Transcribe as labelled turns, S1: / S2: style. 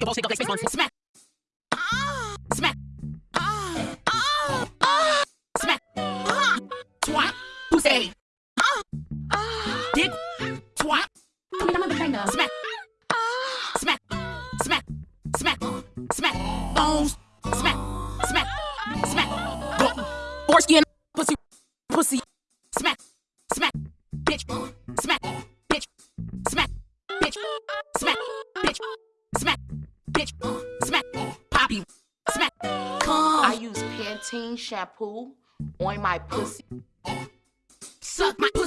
S1: the bullshit, go like space one. Smack. Ah. Smack. Ah. Ah. Smack. Twat. Pussy. Dick. Twat.
S2: I mean, I'm a fan of.
S1: Smack. Smack. Smack. Smack. Smack. Bones. Smack. Smack. Smack. Go. Foreskin. Pussy. Pussy. Smack. Smack. Smack. Bitch. Smack. Bitch. Smack. Bitch. Smack. Bitch. Smack. Poppy. Smack. Come.
S3: I use Pantene shampoo on my pussy.
S1: Suck my pussy.